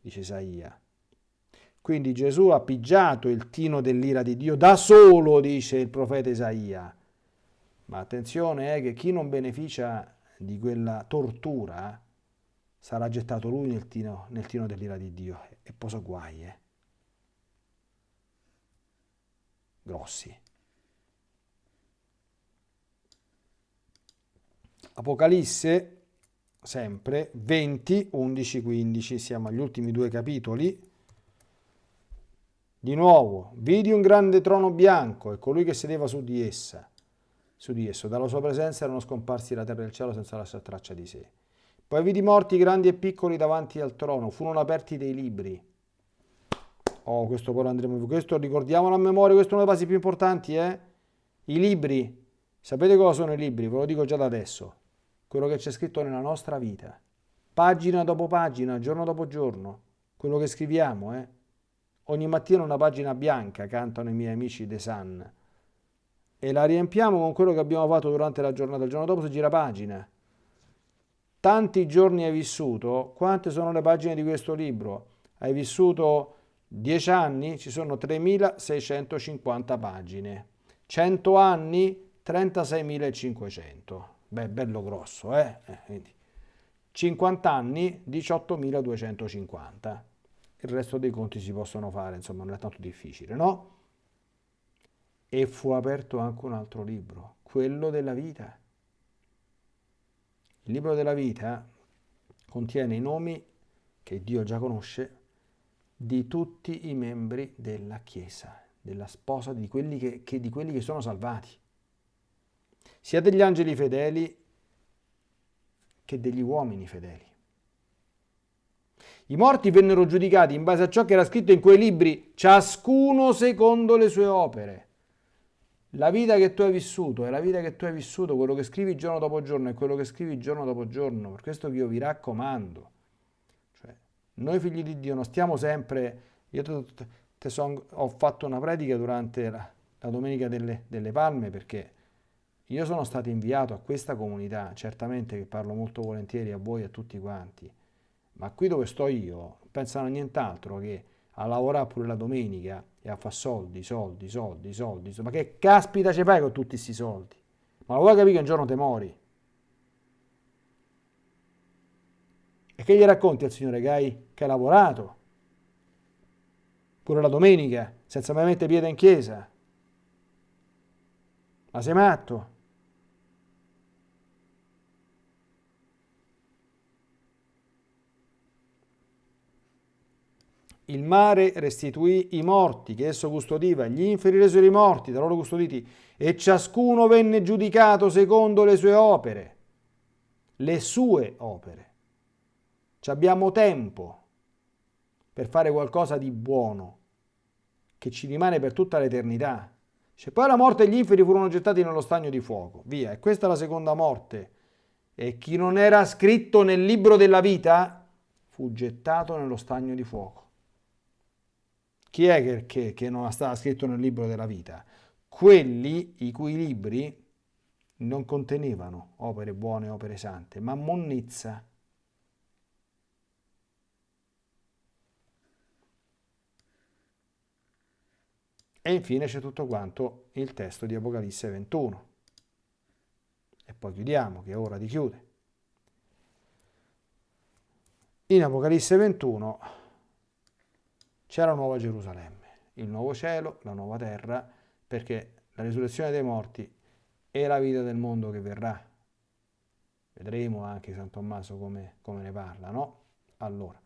dice Isaia. Quindi Gesù ha pigiato il tino dell'ira di Dio da solo, dice il profeta Isaia. Ma attenzione, eh, che chi non beneficia di quella tortura sarà gettato lui nel tino, nel tino dell'ira di Dio. E posa guai, eh. Grossi. Apocalisse, sempre, 20, 11, 15, siamo agli ultimi due capitoli. Di nuovo, vidi un grande trono bianco e colui che sedeva su di essa. Su di esso, dalla sua presenza erano scomparsi la terra e il cielo senza lasciare traccia di sé. Poi vidi morti grandi e piccoli davanti al trono, furono aperti dei libri. Oh, questo poi lo andremo, questo ricordiamolo a memoria, questo è uno dei passi più importanti, eh? I libri. Sapete cosa sono i libri? Ve lo dico già da adesso. Quello che c'è scritto nella nostra vita. Pagina dopo pagina, giorno dopo giorno. Quello che scriviamo, eh? Ogni mattina una pagina bianca, cantano i miei amici The Sun. E la riempiamo con quello che abbiamo fatto durante la giornata. Il giorno dopo si gira pagina. Tanti giorni hai vissuto? Quante sono le pagine di questo libro? Hai vissuto 10 anni? Ci sono 3650 pagine. 100 anni? 36.500. Beh, bello grosso, eh? eh 50 anni? 18.250 il resto dei conti si possono fare, insomma non è tanto difficile, no? E fu aperto anche un altro libro, quello della vita. Il libro della vita contiene i nomi che Dio già conosce di tutti i membri della Chiesa, della sposa, di quelli che, che, di quelli che sono salvati, sia degli angeli fedeli che degli uomini fedeli. I morti vennero giudicati in base a ciò che era scritto in quei libri, ciascuno secondo le sue opere. La vita che tu hai vissuto è la vita che tu hai vissuto, quello che scrivi giorno dopo giorno è quello che scrivi giorno dopo giorno. Per questo che io vi raccomando. Cioè, noi figli di Dio non stiamo sempre... Io te, te son, ho fatto una predica durante la, la Domenica delle, delle Palme perché io sono stato inviato a questa comunità, certamente che parlo molto volentieri a voi e a tutti quanti, ma qui dove sto io pensano a nient'altro che a lavorare pure la domenica e a fare soldi, soldi, soldi, soldi, ma che caspita ci fai con tutti questi soldi? Ma lo vuoi capire che un giorno te mori? E che gli racconti al Signore che hai, che hai lavorato? Pure la domenica, senza mai mettere piede in chiesa? Ma sei matto? Il mare restituì i morti che esso custodiva, gli inferi resero i morti da loro custoditi, e ciascuno venne giudicato secondo le sue opere, le sue opere. Ci abbiamo tempo per fare qualcosa di buono, che ci rimane per tutta l'eternità. Cioè, poi la morte e gli inferi furono gettati nello stagno di fuoco. Via, e questa è la seconda morte. E chi non era scritto nel libro della vita fu gettato nello stagno di fuoco. Chi è che, che, che non stava scritto nel libro della vita? Quelli i cui libri non contenevano opere buone, opere sante, ma monnezza. E infine c'è tutto quanto il testo di Apocalisse 21. E poi chiudiamo, che è ora di chiudere. In Apocalisse 21 c'è la nuova Gerusalemme, il nuovo cielo, la nuova terra, perché la risurrezione dei morti è la vita del mondo che verrà. Vedremo anche San Tommaso come, come ne parla, no? Allora,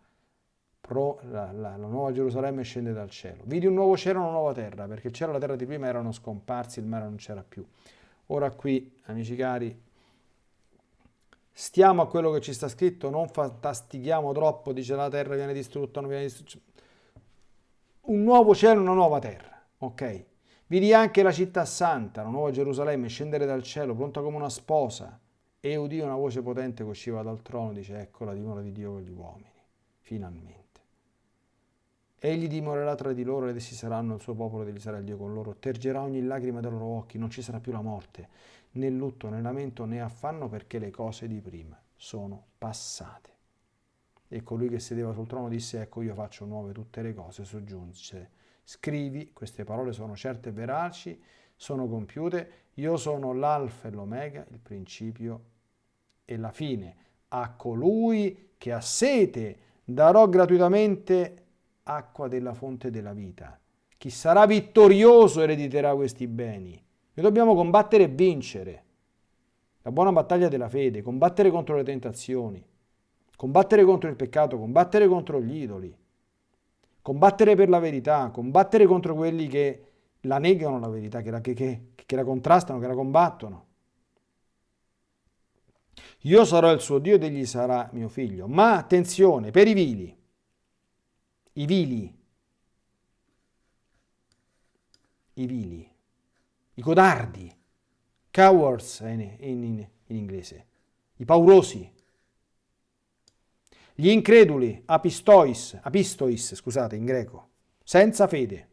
pro, la, la, la, nuova Gerusalemme scende dal cielo. Vidi un nuovo cielo e una nuova terra, perché il cielo e la terra di prima erano scomparsi, il mare non c'era più. Ora qui, amici cari, stiamo a quello che ci sta scritto, non fantastichiamo troppo, dice la terra viene distrutta, non viene distrutta un nuovo cielo e una nuova terra, ok? Vidi anche la città santa, la nuova Gerusalemme, scendere dal cielo, pronta come una sposa, e udì una voce potente che usciva dal trono, dice, ecco la dimora di Dio con gli uomini, finalmente. Egli dimorerà tra di loro ed essi saranno il suo popolo ed egli sarà il Dio con loro. Tergerà ogni lacrima dai loro occhi, non ci sarà più la morte, né lutto, né lamento, né affanno, perché le cose di prima sono passate. E colui che sedeva sul trono disse, ecco io faccio nuove tutte le cose, soggiunse, scrivi, queste parole sono certe e veraci, sono compiute, io sono l'alfa e l'omega, il principio e la fine. A colui che ha sete darò gratuitamente acqua della fonte della vita. Chi sarà vittorioso erediterà questi beni. Noi dobbiamo combattere e vincere. La buona battaglia della fede, combattere contro le tentazioni combattere contro il peccato, combattere contro gli idoli, combattere per la verità, combattere contro quelli che la negano la verità, che la, che, che, che la contrastano, che la combattono. Io sarò il suo Dio ed egli sarà mio figlio. Ma attenzione, per i vili, i vili, i vili, i codardi, cowards in, in, in inglese, i paurosi, gli increduli, apistois, apistois, scusate, in greco, senza fede.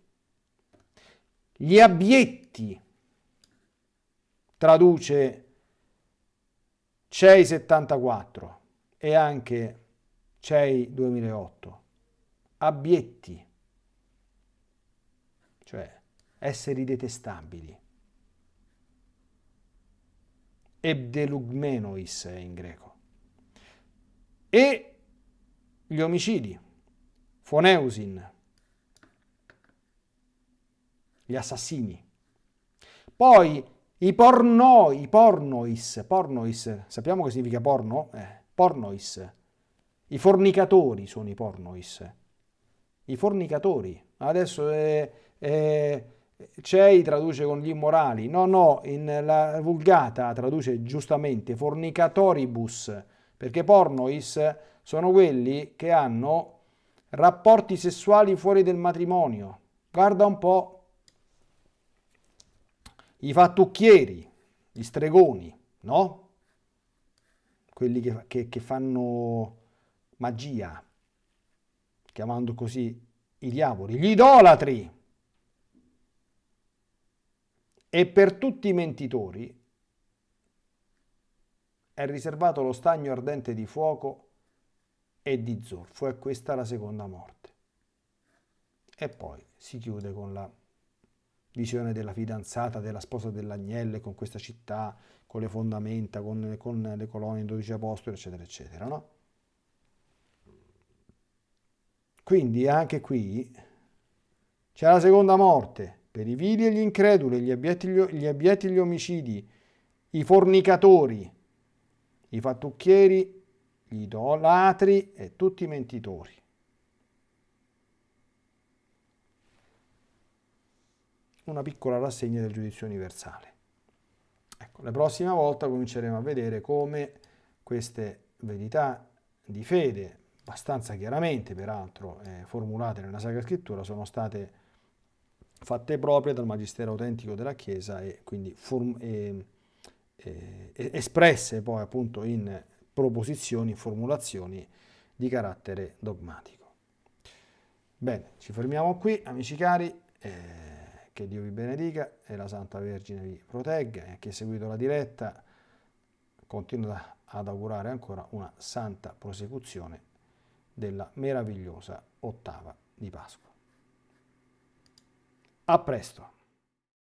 Gli abietti, traduce CEI 74 e anche CEI 2008. Abietti, cioè esseri detestabili. Ebdelugmenois in greco. E gli omicidi, Foneusin, gli assassini. Poi I porno, i pornois, pornois, sappiamo che significa porno? Eh, pornois. I fornicatori sono i pornois. I fornicatori. Adesso è, è, CEI traduce con gli immorali. No, no, in la vulgata traduce giustamente fornicatoribus, perché pornois sono quelli che hanno rapporti sessuali fuori del matrimonio. Guarda un po' i fattucchieri, gli stregoni, no? Quelli che, che, che fanno magia, chiamando così i diavoli, gli idolatri. E per tutti i mentitori è riservato lo stagno ardente di fuoco e di zolfo. È questa la seconda morte. E poi si chiude con la visione della fidanzata, della sposa dell'agnello, con questa città, con le fondamenta, con, con le colonie, 12 apostoli, eccetera, eccetera, no? Quindi anche qui c'è la seconda morte per i vili e gli increduli, gli abietti gli, abietti gli omicidi, i fornicatori, i fattucchieri, gli idolatri e tutti i mentitori. una piccola rassegna del giudizio universale. Ecco, la prossima volta cominceremo a vedere come queste verità di fede, abbastanza chiaramente peraltro eh, formulate nella Sacra Scrittura, sono state fatte proprie dal Magistero autentico della Chiesa e quindi eh, eh, espresse poi appunto in proposizioni, formulazioni di carattere dogmatico. Bene, ci fermiamo qui, amici cari. Eh, che Dio vi benedica e la Santa Vergine vi protegga e chi ha seguito la diretta continua ad augurare ancora una santa prosecuzione della meravigliosa ottava di Pasqua. A presto!